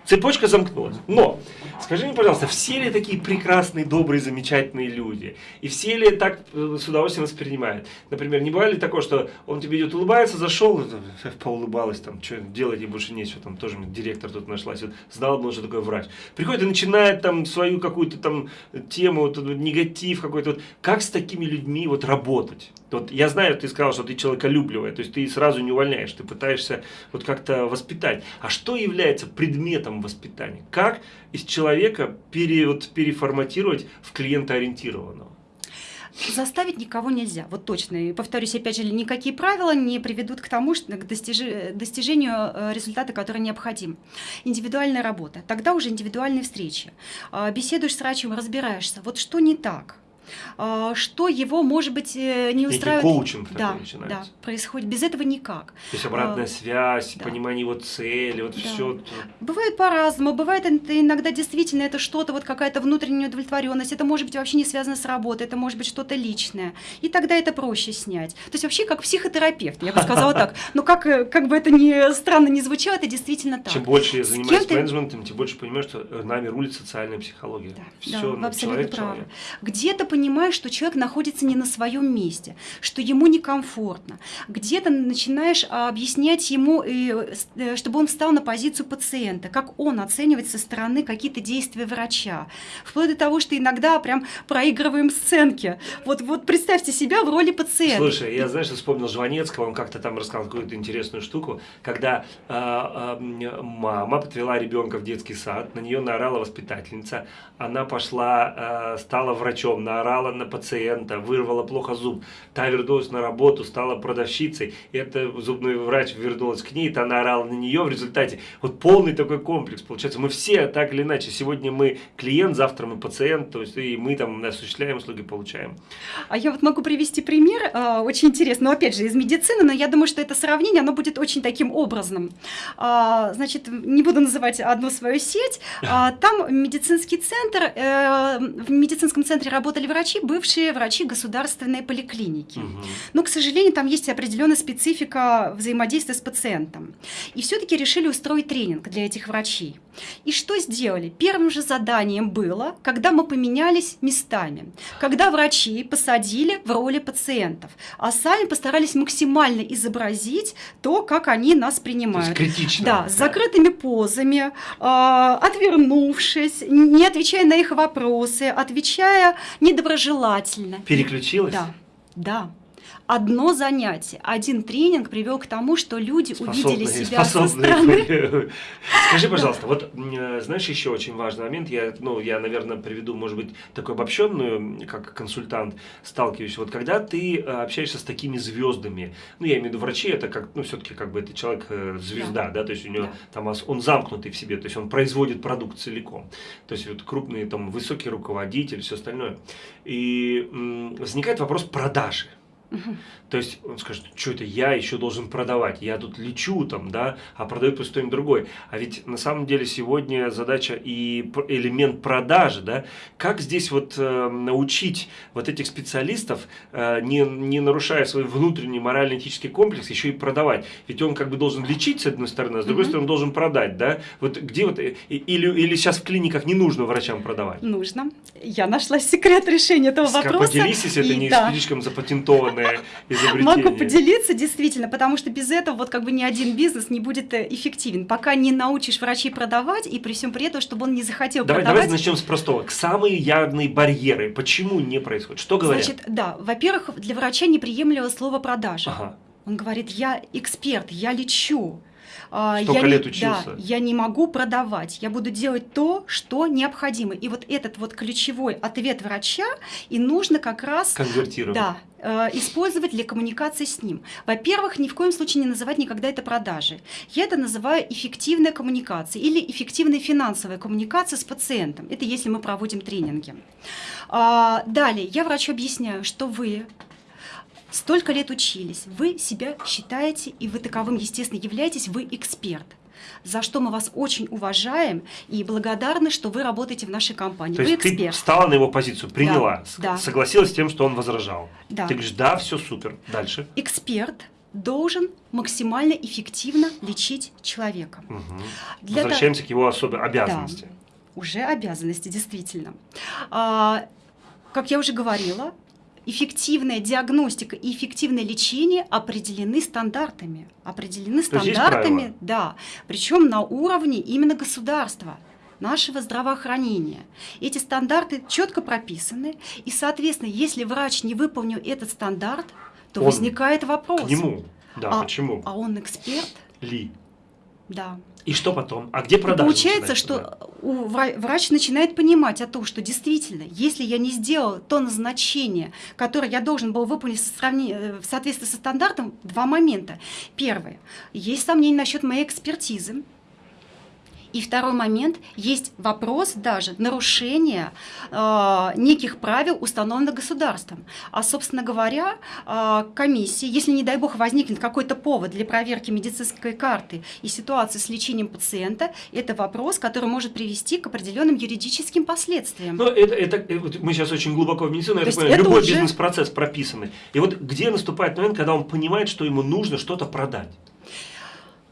Speaker 1: Цепочка замкнулась. Но, скажи мне, пожалуйста, все ли такие прекрасные, добрые, замечательные люди? И все ли так э, с удовольствием воспринимают? Например, не бывает ли такое, что он тебе идет, улыбается, зашел, э, поулыбалась, там, что делать ей больше нечего, там тоже директор тут нашлась, вот, знал бы, он, что такое врач. Приходит и начинает там свою какую-то там тему, вот, негатив какой-то. Вот. Как с такими людьми вот работать? Вот я знаю, ты сказал, что ты человеколюбливая, то есть ты сразу не увольняешь, ты пытаешься вот как-то воспитать. А что является предметом воспитания? Как из человека пере, вот, переформатировать в клиентоориентированного?
Speaker 2: Заставить никого нельзя, вот точно. И повторюсь, опять же, никакие правила не приведут к тому, что к достижи- достижению э, результата, который необходим. Индивидуальная работа, тогда уже индивидуальные встречи. А, Беседуешь с врачом, разбираешься, вот что не так, что его, может быть, э, не
Speaker 1: Некий
Speaker 2: устраивает.
Speaker 1: коучинг такой
Speaker 2: да,
Speaker 1: начинается.
Speaker 2: да, происходит. Без этого никак.
Speaker 1: То есть обратная
Speaker 2: А,
Speaker 1: связь,
Speaker 2: да.
Speaker 1: понимание его цели, вот
Speaker 2: Да.
Speaker 1: все.
Speaker 2: Бывает по-разному, бывает иногда действительно это что-то, вот какая-то внутренняя удовлетворенность, это может быть вообще не связано с работой, это может быть что-то личное, и тогда это проще снять. То есть вообще как психотерапевт, я бы сказала так, но как, э, как бы это ни странно не звучало, это действительно так.
Speaker 1: Чем больше я занимаюсь менеджментом, тем больше понимаю, что нами рулит социальная психология.
Speaker 2: Да,
Speaker 1: Все,
Speaker 2: да,
Speaker 1: человек,
Speaker 2: правы.
Speaker 1: человек.
Speaker 2: Где-то понимаешь, что человек находится не на своем месте, что ему некомфортно. Где-то начинаешь а, объяснять ему, э, э, чтобы он встал на позицию пациента, как он оценивает со стороны какие-то действия врача. Вплоть до того, что иногда прям проигрываем сценки. Вот, вот представьте себя в роли пациента.
Speaker 1: Слушай, я, знаешь, вспомнил Жванецкого, он как-то там рассказал какую-то интересную штуку, когда а, м, мама подвела ребенка в детский сад, на нее наорала воспитательница, она пошла, а, стала врачом, наорала на пациента, вырвала плохо зуб, та вернулась на работу, стала продавщицей, и эта зубной врач вернулась к ней, та наорала на нее, в результате вот полный такой комплекс, получается, мы все так или иначе, сегодня мы клиент, завтра мы пациент, то есть и мы там осуществляем услуги, получаем.
Speaker 2: А я вот могу привести пример, а, очень интересно, но опять же из медицины, но я думаю, что это сравнение, оно будет очень таким образным. А, Значит, не буду называть одну свою сеть, а, там медицинский центр, э, в медицинском центре работали врачи, бывшие врачи государственной поликлиники.
Speaker 1: Мгм.
Speaker 2: Но, к сожалению, там есть определенная специфика взаимодействия с пациентом. И все-таки решили устроить тренинг для этих врачей. И что сделали? Первым же заданием было, когда мы поменялись местами, когда врачи посадили в роли пациентов, а сами постарались максимально изобразить то, как они нас
Speaker 1: То есть
Speaker 2: принимают.
Speaker 1: критично.
Speaker 2: Да, с закрытыми позами, а, отвернувшись, не отвечая на их вопросы, отвечая недоброжелательно.
Speaker 1: Переключилась?
Speaker 2: Да, да. Одно занятие, один тренинг привел к тому, что люди увидели
Speaker 1: Способные-
Speaker 2: себя со
Speaker 1: способные
Speaker 2: стороны.
Speaker 1: были. Скажи, пожалуйста, вот м, знаешь еще очень важный момент, я, ну, я, наверное, приведу, может быть, такую обобщенную, как консультант, сталкиваюсь. Вот когда ты э, общаешься с такими звездами, ну, я имею в виду врачи, это как, ну, все-таки как бы это человек э, звезда, да. то есть у него
Speaker 2: Да.
Speaker 1: там он замкнутый в себе, то есть он производит продукт целиком. То есть вот крупные там высокие руководители, все остальное. И возникает вопрос продажи. То есть он скажет, что это я еще должен продавать, я тут лечу там, да, а продаю пусть кто-нибудь другой. А ведь на самом деле сегодня задача и элемент продажи, да, как здесь вот э, научить вот этих специалистов, э, не, не нарушая свой внутренний морально-этический комплекс, еще и продавать. Ведь он как бы должен лечить с одной стороны, а с другой -hmm. стороны должен продать, да. Вот где вот, или, или сейчас в клиниках не нужно врачам продавать?
Speaker 2: Нужно. Я нашла секрет решения этого вопроса.
Speaker 1: Поделись, если это не да. слишком запатентованное изобретение.
Speaker 2: Могу поделиться, действительно, потому что без этого вот как бы ни один бизнес не будет э, эффективен. Пока не научишь врачей продавать, и при всем при этом, чтобы он не захотел
Speaker 1: давай,
Speaker 2: продавать.
Speaker 1: Давай начнем с простого. Самые явные барьеры. Почему не происходит? Что говорят?
Speaker 2: Значит, да, во-первых, для врача неприемлемо слово продажа. Ага. Он говорит, я эксперт, я лечу.
Speaker 1: А, Столько
Speaker 2: я
Speaker 1: лет
Speaker 2: не,
Speaker 1: учился.
Speaker 2: Да, я не могу продавать, я буду делать то, что необходимо. И вот этот вот ключевой ответ врача и нужно как раз...
Speaker 1: Конвертировать.
Speaker 2: Да, э, использовать для коммуникации с ним. Во-первых, ни в коем случае не называть никогда это продажи. Я это называю эффективная коммуникация или эффективная финансовая коммуникация с пациентом. Это если мы проводим тренинги. А, далее, я врачу объясняю, что вы столько лет учились, вы себя считаете, и вы таковым, естественно, являетесь, вы эксперт за что мы вас очень уважаем и благодарны, что вы работаете в нашей компании.
Speaker 1: То
Speaker 2: вы
Speaker 1: есть
Speaker 2: эксперт.
Speaker 1: ты встала на его позицию, приняла,
Speaker 2: да,
Speaker 1: согласилась с тем, что он возражал.
Speaker 2: Да.
Speaker 1: Ты говоришь, да, все супер. Дальше.
Speaker 2: Эксперт должен максимально эффективно лечить человека.
Speaker 1: Угу. Для Возвращаемся к его особой обязанности. Да,
Speaker 2: уже обязанности, действительно. А, как я уже говорила, эффективная диагностика и эффективное лечение определены стандартами. Определены стандартами, да, причем на уровне именно государства нашего здравоохранения. Эти стандарты четко прописаны, и, соответственно, если врач не выполнил этот стандарт, то он возникает вопрос. К
Speaker 1: нему, да,
Speaker 2: а,
Speaker 1: почему?
Speaker 2: А он эксперт?
Speaker 1: Ли?
Speaker 2: Да.
Speaker 1: И что потом? А где продажи?
Speaker 2: получается, что у врач начинает понимать о том, что действительно, если я не сделал то назначение, которое я должен был выполнить э, в соответствии со стандартом, два момента. Первое. Есть сомнения насчет моей экспертизы. И второй момент, есть вопрос даже нарушения э, неких правил, установленных государством. А, собственно говоря, э, комиссии, если, не дай бог, возникнет какой-то повод для проверки медицинской карты и ситуации с лечением пациента, это вопрос, который может привести к определенным юридическим последствиям.
Speaker 1: Но это, это, э, мы сейчас очень глубоко в медицину, я понимаю, любой уже... бизнес-процесс прописанный. И вот где наступает момент, когда он понимает, что ему нужно что-то продать?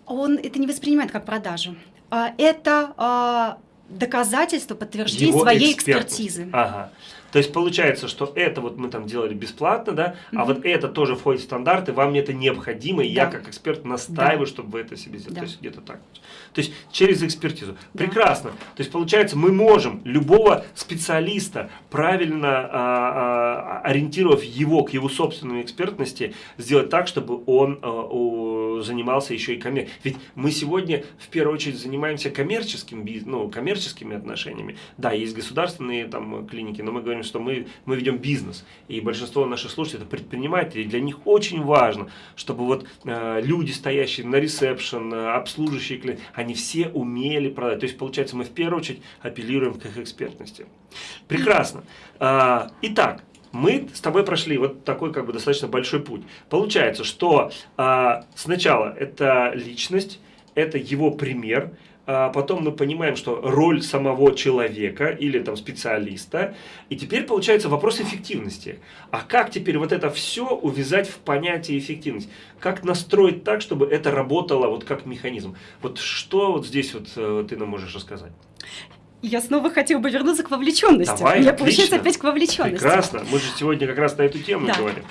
Speaker 2: Он это не воспринимает как продажу. А, это а, доказательство, подтверждение Его своей экспертизы.
Speaker 1: Ага. То есть получается, что это вот мы там делали бесплатно, да, -hmm. а вот это тоже входит в стандарты, вам это необходимо, и да. я как эксперт настаиваю, да. чтобы вы это себе сделали. Да. То есть где-то так. То есть через экспертизу. Да. Прекрасно. То есть получается, мы можем любого специалиста, правильно а, а, ориентировав его к его собственной экспертности, сделать так, чтобы он а, у, занимался еще и коммерцией. Ведь мы сегодня в первую очередь занимаемся коммерческим ну, коммерческими отношениями. Да, есть государственные там клиники, но мы говорим, что мы, мы ведем бизнес. И большинство наших слушателей это предприниматели. И для них очень важно, чтобы вот э, люди, стоящие на ресепшн, э, обслуживающие клиенты, они все умели продать. То есть, получается, мы в первую очередь апеллируем к их экспертности. Прекрасно. А, итак, мы с тобой прошли вот такой как бы достаточно большой путь. Получается, что а, сначала это личность, это его пример, а потом мы понимаем, что роль самого человека или там специалиста, и теперь получается вопрос эффективности. А как теперь вот это все увязать в понятие эффективность? Как настроить так, чтобы это работало вот как механизм? Вот что вот здесь вот э, ты нам можешь рассказать?
Speaker 2: Я снова хотела бы вернуться к вовлеченности.
Speaker 1: Давай,
Speaker 2: Я,
Speaker 1: отлично.
Speaker 2: получается, опять к вовлеченности.
Speaker 1: Прекрасно. Мы же сегодня как раз на эту тему да. говорим.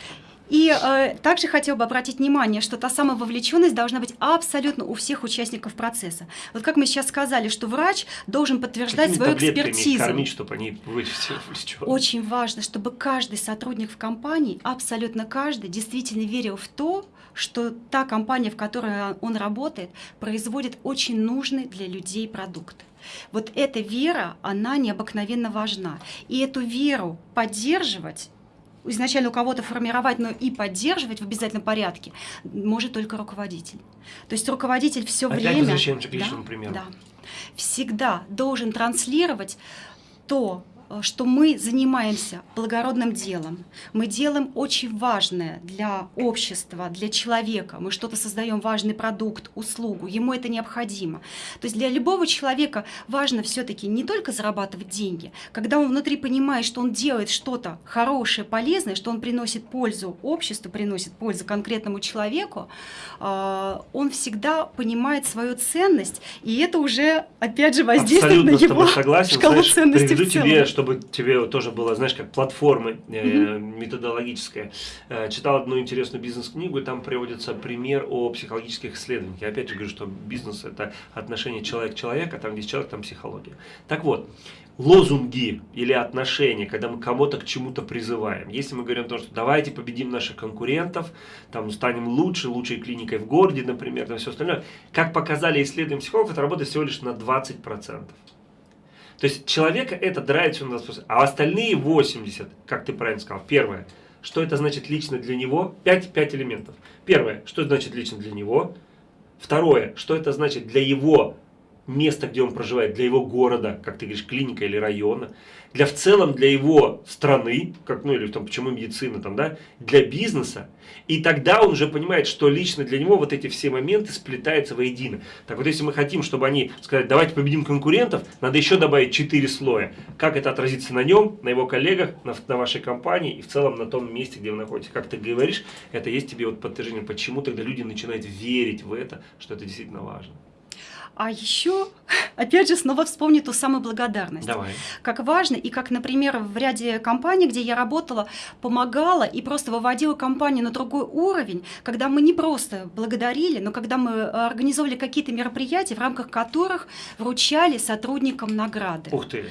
Speaker 2: И э, также хотел бы обратить внимание, что та самая вовлеченность должна быть абсолютно у всех участников процесса. Вот как мы сейчас сказали, что врач должен подтверждать Какими свою экспертизу.
Speaker 1: Кормить, чтобы они были
Speaker 2: Очень важно, чтобы каждый сотрудник в компании, абсолютно каждый, действительно верил в то, что та компания, в которой он работает, производит очень нужный для людей продукт. Вот эта вера, она необыкновенно важна. И эту веру поддерживать изначально у кого-то формировать, но и поддерживать в обязательном порядке может только руководитель. То есть руководитель все
Speaker 1: Опять
Speaker 2: время...
Speaker 1: к личному
Speaker 2: да, примеру. Да, всегда должен транслировать то что мы занимаемся благородным делом, мы делаем очень важное для общества, для человека, мы что-то создаем, важный продукт, услугу, ему это необходимо. То есть для любого человека важно все-таки не только зарабатывать деньги, когда он внутри понимает, что он делает что-то хорошее, полезное, что он приносит пользу обществу, приносит пользу конкретному человеку, э, он всегда понимает свою ценность, и это уже, опять же, воздействует
Speaker 1: Абсолютно
Speaker 2: на его
Speaker 1: согласен.
Speaker 2: шкалу
Speaker 1: Знаешь,
Speaker 2: ценностей в целом.
Speaker 1: тебе, чтобы тебе тоже было, знаешь, как платформа э, методологическая. Э, читал одну интересную бизнес-книгу, и там приводится пример о психологических исследованиях. Я опять же говорю, что бизнес – это отношение человек-человека, там, где человек, там психология. Так вот, лозунги или отношения, когда мы кого-то к чему-то призываем. Если мы говорим о том, что давайте победим наших конкурентов, там станем лучше, лучшей клиникой в городе, например, там все остальное, как показали исследования психологов, это работает всего лишь на 20%. То есть человека это драйвит все на 20%, а остальные 80%, как ты правильно сказал, первое, что это значит лично для него, 5, 5 элементов. Первое, что значит лично для него. Второе, что это значит для его места, где он проживает, для его города, как ты говоришь, клиника или района, для в целом для его страны, как, ну или там, почему медицина, там, да, для бизнеса. И тогда он уже понимает, что лично для него вот эти все моменты сплетаются воедино. Так вот, если мы хотим, чтобы они сказали, давайте победим конкурентов, надо еще добавить 4 слоя. Как это отразится на нем, на его коллегах, на, на вашей компании и в целом на том месте, где вы находитесь. Как ты говоришь, это есть тебе вот подтверждение, почему тогда люди начинают верить в это, что это действительно важно.
Speaker 2: А еще, опять же, снова вспомню ту самую благодарность.
Speaker 1: Давай.
Speaker 2: Как важно, и как, например, в ряде компаний, где я работала, помогала и просто выводила компанию на другой уровень, когда мы не просто благодарили, но когда мы организовывали какие-то мероприятия, в рамках которых вручали сотрудникам награды.
Speaker 1: Ух ты.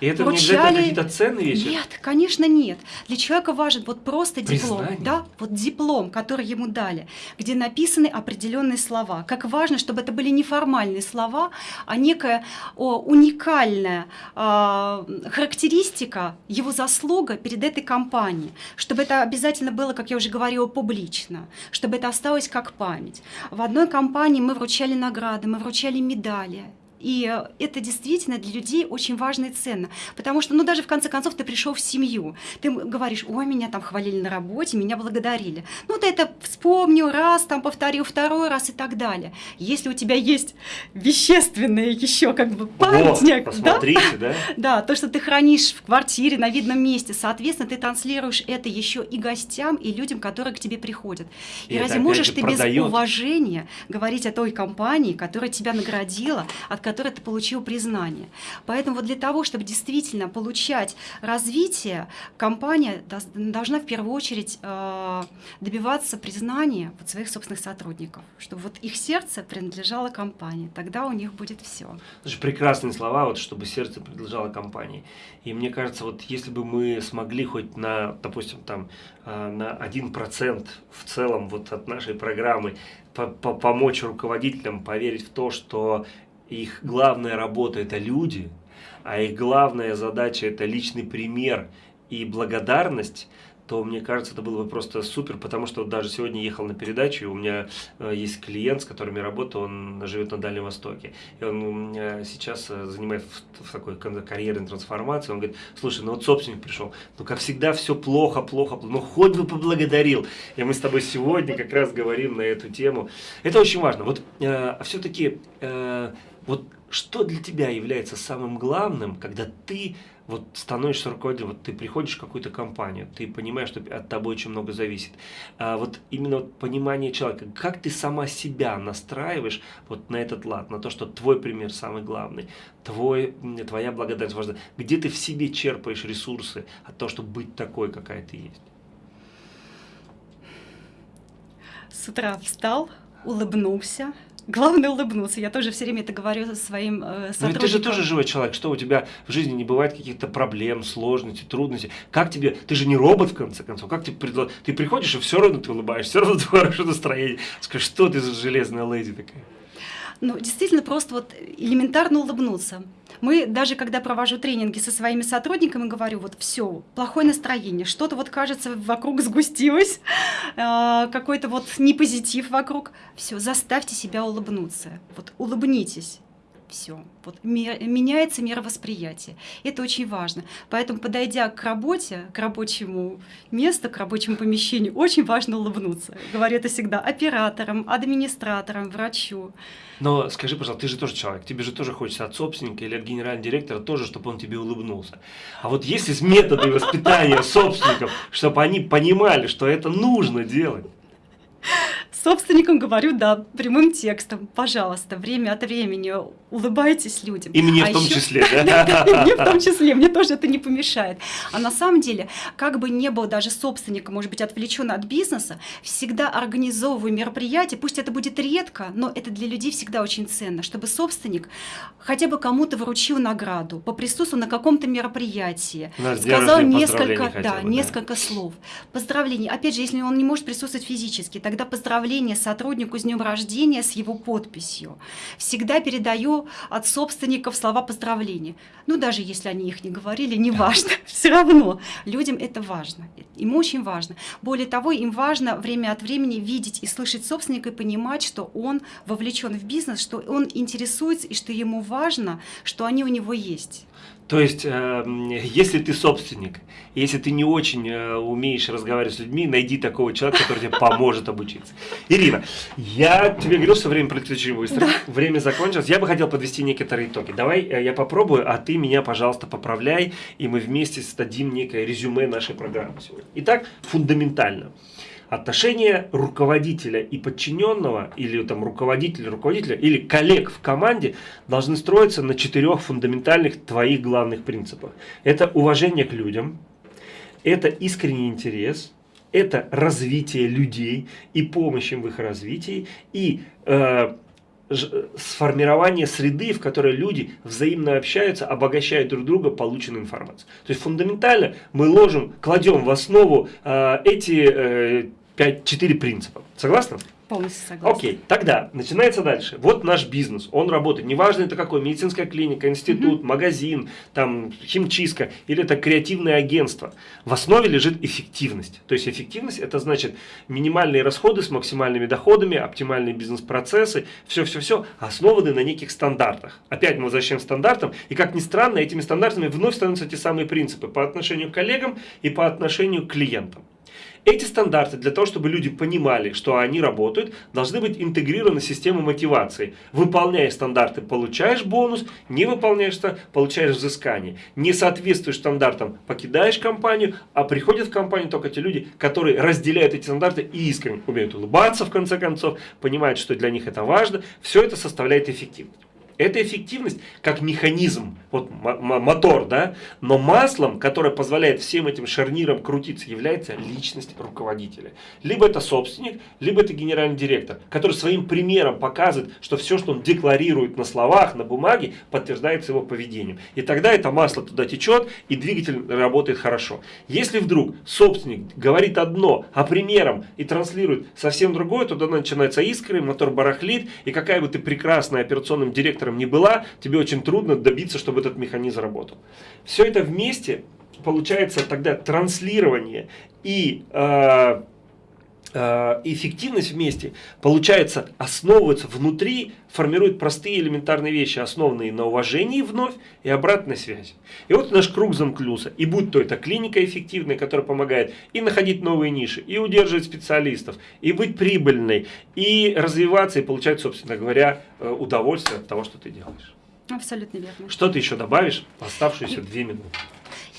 Speaker 1: И это
Speaker 2: Вручали...
Speaker 1: не обязательно какие-то ценные вещи?
Speaker 2: Нет, конечно нет. Для человека важен вот просто диплом.
Speaker 1: Признание.
Speaker 2: Да, вот диплом, который ему дали, где написаны определенные слова. Как важно, чтобы это были неформальные слова, а некая о, уникальная э, характеристика, его заслуга перед этой компанией. Чтобы это обязательно было, как я уже говорила, публично. Чтобы это осталось как память. В одной компании мы вручали награды, мы вручали медали. И это действительно для людей очень важно и ценно. Потому что, ну, даже в конце концов, ты пришел в семью. Ты говоришь, ой, меня там хвалили на работе, меня благодарили. Ну, ты это вспомнил раз, там повторил второй раз и так далее. Если у тебя есть вещественные еще как бы памятник,
Speaker 1: вот, да?
Speaker 2: да? Да, то, что ты хранишь в квартире на видном месте, соответственно, ты транслируешь это еще и гостям, и людям, которые к тебе приходят. И,
Speaker 1: И
Speaker 2: разве можешь
Speaker 1: же,
Speaker 2: ты без
Speaker 1: продаёт.
Speaker 2: уважения говорить о той компании, которая тебя наградила, от которой ты получил признание? Поэтому вот для того, чтобы действительно получать развитие, компания должна в первую очередь э, добиваться признания вот своих собственных сотрудников, чтобы вот их сердце принадлежало компании. Тогда у них будет все.
Speaker 1: Слушай, прекрасные слова, вот, чтобы сердце принадлежало компании. И мне кажется, вот если бы мы смогли хоть на, допустим, там, э, на 1% в целом вот от нашей программы по- по- помочь руководителям поверить в то, что их главная работа – это люди, а их главная задача – это личный пример и благодарность, то мне кажется, это было бы просто супер, потому что даже сегодня ехал на передачу, и у меня э, есть клиент, с которым я работаю, он живет на Дальнем Востоке, и он меня сейчас э, занимает в, в такой карьерной трансформации, он говорит, слушай, ну вот собственник пришел, ну как всегда все плохо, плохо, ну хоть бы поблагодарил, и мы с тобой сегодня как раз говорим на эту тему. Это очень важно, вот э, все-таки э, вот что для тебя является самым главным, когда ты вот становишься руководителем, вот ты приходишь в какую-то компанию, ты понимаешь, что от тобой очень много зависит. А вот именно вот понимание человека, как ты сама себя настраиваешь вот на этот лад, на то, что твой пример самый главный, твой, твоя благодарность важна, где ты в себе черпаешь ресурсы от того, чтобы быть такой, какая ты есть.
Speaker 2: С утра встал, улыбнулся. Главное улыбнуться. Я тоже все время это говорю своим э,
Speaker 1: Но ведь
Speaker 2: сотрудникам.
Speaker 1: ты же тоже живой человек, что у тебя в жизни не бывает каких-то проблем, сложностей, трудностей. Как тебе, ты же не робот в конце концов, как тебе предло- Ты приходишь и все равно ты улыбаешься, все равно ты хорошее настроение. Скажи, что ты за железная леди такая?
Speaker 2: Ну, действительно, просто вот элементарно улыбнуться. Мы даже когда провожу тренинги со своими сотрудниками, говорю, вот все, плохое настроение, что-то вот кажется вокруг сгустилось, э, какой-то вот непозитив вокруг. Все, заставьте себя улыбнуться. Вот улыбнитесь. Все. Вот меняется мировосприятие. Это очень важно. Поэтому, подойдя к работе, к рабочему месту, к рабочему помещению, очень важно улыбнуться. Говорю это всегда операторам, администраторам, врачу.
Speaker 1: Но скажи, пожалуйста, ты же тоже человек, тебе же тоже хочется от собственника или от генерального директора тоже, чтобы он тебе улыбнулся. А вот если с методы воспитания собственников, чтобы они понимали, что это нужно делать,
Speaker 2: собственникам говорю, да, прямым текстом, пожалуйста, время от времени улыбайтесь людям.
Speaker 1: И мне а в том еще... числе, да?
Speaker 2: Мне в том числе, мне тоже это не помешает. А на самом деле, как бы не был даже собственник, может быть, отвлечен от бизнеса, всегда организовываю мероприятие, пусть это будет редко, но это для людей всегда очень ценно, чтобы собственник хотя бы кому-то вручил награду, поприсутствовал на каком-то мероприятии, сказал несколько, да, несколько слов. Поздравления. Опять же, если он не может присутствовать физически, тогда поздравление сотруднику с днем рождения с его подписью. Всегда передаю от собственников слова поздравления. Ну, даже если они их не говорили, неважно, все равно людям это важно, им очень важно. Более того, им важно время от времени видеть и слышать собственника и понимать, что он вовлечен в бизнес, что он интересуется и что ему важно, что они у него есть.
Speaker 1: То есть, э, если ты собственник, если ты не очень э, умеешь разговаривать с людьми, найди такого человека, который тебе поможет обучиться. Ирина, я тебе говорил, что время пролетит очень быстро, да. время закончилось. Я бы хотел подвести некоторые итоги. Давай э, я попробую, а ты меня, пожалуйста, поправляй, и мы вместе создадим некое резюме нашей программы сегодня. Итак, фундаментально отношения руководителя и подчиненного, или там руководителя, руководителя, или коллег в команде должны строиться на четырех фундаментальных твоих главных принципах. Это уважение к людям, это искренний интерес, это развитие людей и помощь им в их развитии, и э, сформирование среды, в которой люди взаимно общаются, обогащают друг друга полученной информацией. То есть фундаментально мы ложим, кладем в основу э, эти э, 5, 4 принципа. Согласна?
Speaker 2: Полностью согласна.
Speaker 1: Окей, тогда начинается дальше. Вот наш бизнес, он работает. Неважно это какой, медицинская клиника, институт, угу. магазин, там химчистка или это креативное агентство. В основе лежит эффективность. То есть эффективность это значит минимальные расходы с максимальными доходами, оптимальные бизнес-процессы, все-все-все основаны на неких стандартах. Опять мы возвращаем стандартам, и как ни странно, этими стандартами вновь становятся те самые принципы по отношению к коллегам и по отношению к клиентам. Эти стандарты для того, чтобы люди понимали, что они работают, должны быть интегрированы в систему мотивации. Выполняя стандарты, получаешь бонус, не выполняешь, получаешь взыскание. Не соответствуешь стандартам, покидаешь компанию, а приходят в компанию только те люди, которые разделяют эти стандарты и искренне умеют улыбаться в конце концов, понимают, что для них это важно. Все это составляет эффективность. Это эффективность как механизм, вот мотор, да, но маслом, которое позволяет всем этим шарнирам крутиться, является личность руководителя. Либо это собственник, либо это генеральный директор, который своим примером показывает, что все, что он декларирует на словах, на бумаге, подтверждается его поведением. И тогда это масло туда течет, и двигатель работает хорошо. Если вдруг собственник говорит одно, а примером и транслирует совсем другое, то тогда начинается искры, мотор барахлит, и какая бы ты прекрасная операционным директором оператором не была, тебе очень трудно добиться, чтобы этот механизм работал. Все это вместе получается тогда транслирование и э, эффективность вместе, получается, основывается внутри, формирует простые элементарные вещи, основанные на уважении вновь и обратной связи. И вот наш круг замкнулся. И будь то это клиника эффективная, которая помогает и находить новые ниши, и удерживать специалистов, и быть прибыльной, и развиваться, и получать, собственно говоря, э, удовольствие от того, что ты делаешь.
Speaker 2: Абсолютно верно.
Speaker 1: Что ты еще добавишь в оставшиеся две минуты?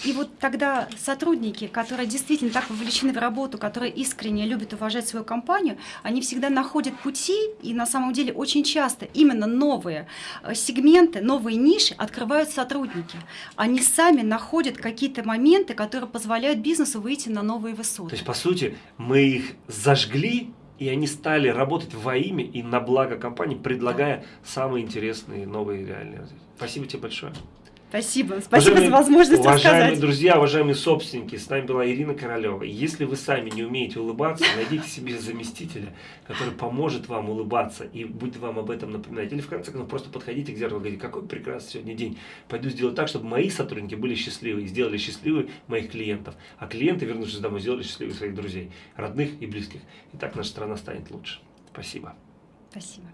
Speaker 2: И вот тогда сотрудники, которые действительно так вовлечены в работу, которые искренне любят уважать свою компанию, они всегда находят пути, и на самом деле очень часто именно новые э, сегменты, новые ниши открывают сотрудники. Они сами находят какие-то моменты, которые позволяют бизнесу выйти на новые высоты.
Speaker 1: То есть, по сути, мы их зажгли, и они стали работать во имя и на благо компании, предлагая да. самые интересные новые реальные развития. Спасибо тебе большое.
Speaker 2: Спасибо. Спасибо уважаемые, за возможность
Speaker 1: уважаемые
Speaker 2: рассказать.
Speaker 1: друзья, уважаемые собственники, с нами была Ирина Королева. Если вы сами не умеете улыбаться, найдите себе заместителя, который поможет вам улыбаться и будет вам об этом напоминать. Или в конце концов просто подходите к зеркалу и говорите, какой прекрасный сегодня день. Пойду сделать так, чтобы мои сотрудники были счастливы и сделали счастливы моих клиентов. А клиенты, вернувшись домой, сделали счастливы своих друзей, родных и близких. И так наша страна станет лучше. Спасибо.
Speaker 2: Спасибо.